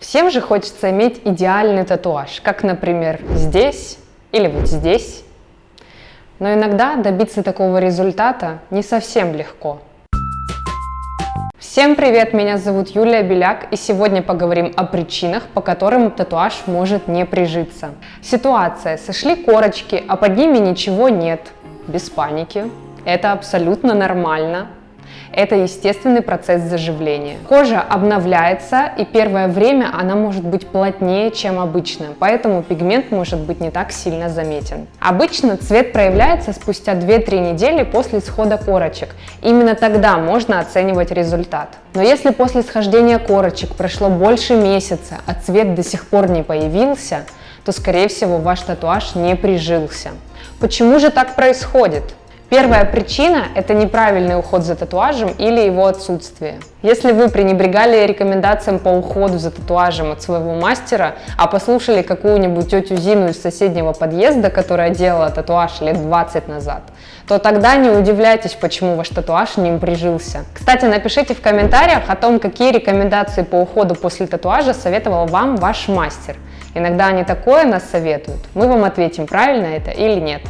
Всем же хочется иметь идеальный татуаж, как, например, здесь или вот здесь. Но иногда добиться такого результата не совсем легко. Всем привет, меня зовут Юлия Беляк, и сегодня поговорим о причинах, по которым татуаж может не прижиться. Ситуация. Сошли корочки, а под ними ничего нет. Без паники. Это абсолютно нормально. Это естественный процесс заживления. Кожа обновляется, и первое время она может быть плотнее, чем обычно, поэтому пигмент может быть не так сильно заметен. Обычно цвет проявляется спустя 2-3 недели после схода корочек. Именно тогда можно оценивать результат. Но если после схождения корочек прошло больше месяца, а цвет до сих пор не появился, то скорее всего ваш татуаж не прижился. Почему же так происходит? Первая причина – это неправильный уход за татуажем или его отсутствие. Если вы пренебрегали рекомендациям по уходу за татуажем от своего мастера, а послушали какую-нибудь тетю Зину из соседнего подъезда, которая делала татуаж лет 20 назад, то тогда не удивляйтесь, почему ваш татуаж не прижился. Кстати, напишите в комментариях о том, какие рекомендации по уходу после татуажа советовал вам ваш мастер. Иногда они такое нас советуют. Мы вам ответим, правильно это или нет.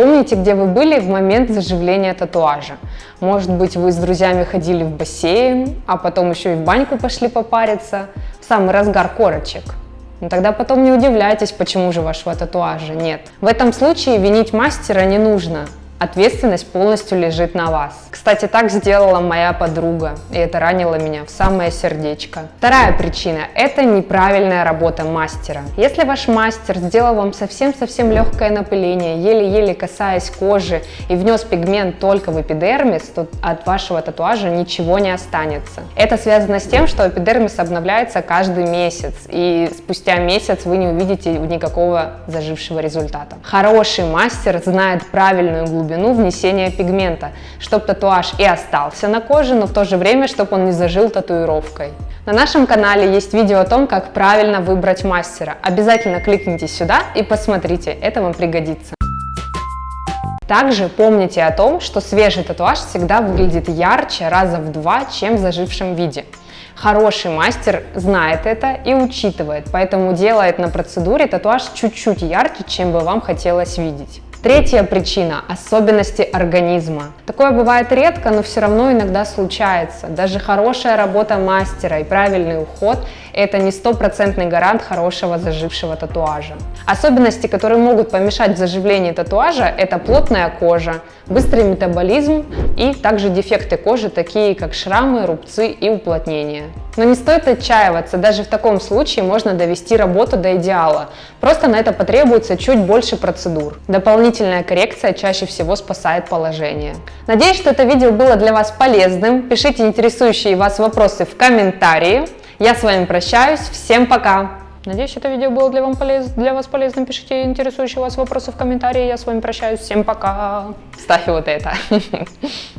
Помните, где вы были в момент заживления татуажа. Может быть, вы с друзьями ходили в бассейн, а потом еще и в баньку пошли попариться, в самый разгар корочек. Но ну, тогда потом не удивляйтесь, почему же вашего татуажа нет. В этом случае винить мастера не нужно, Ответственность полностью лежит на вас. Кстати, так сделала моя подруга, и это ранило меня в самое сердечко. Вторая причина – это неправильная работа мастера. Если ваш мастер сделал вам совсем-совсем легкое напыление, еле-еле касаясь кожи и внес пигмент только в эпидермис, то от вашего татуажа ничего не останется. Это связано с тем, что эпидермис обновляется каждый месяц, и спустя месяц вы не увидите никакого зажившего результата. Хороший мастер знает правильную глубину глубину внесения пигмента, чтобы татуаж и остался на коже, но в то же время, чтобы он не зажил татуировкой. На нашем канале есть видео о том, как правильно выбрать мастера. Обязательно кликните сюда и посмотрите, это вам пригодится. Также помните о том, что свежий татуаж всегда выглядит ярче раза в два, чем в зажившем виде. Хороший мастер знает это и учитывает, поэтому делает на процедуре татуаж чуть-чуть ярче, чем бы вам хотелось видеть. Третья причина – особенности организма. Такое бывает редко, но все равно иногда случается. Даже хорошая работа мастера и правильный уход – это не стопроцентный гарант хорошего зажившего татуажа. Особенности, которые могут помешать заживлению татуажа – это плотная кожа, быстрый метаболизм и также дефекты кожи, такие как шрамы, рубцы и уплотнения. Но не стоит отчаиваться, даже в таком случае можно довести работу до идеала. Просто на это потребуется чуть больше процедур. Дополнительная коррекция чаще всего спасает положение. Надеюсь, что это видео было для вас полезным. Пишите интересующие вас вопросы в комментарии. Я с вами прощаюсь. Всем пока! Надеюсь, это видео было для, вам полез... для вас полезным. Пишите интересующие вас вопросы в комментарии. Я с вами прощаюсь. Всем пока. Ставь вот это.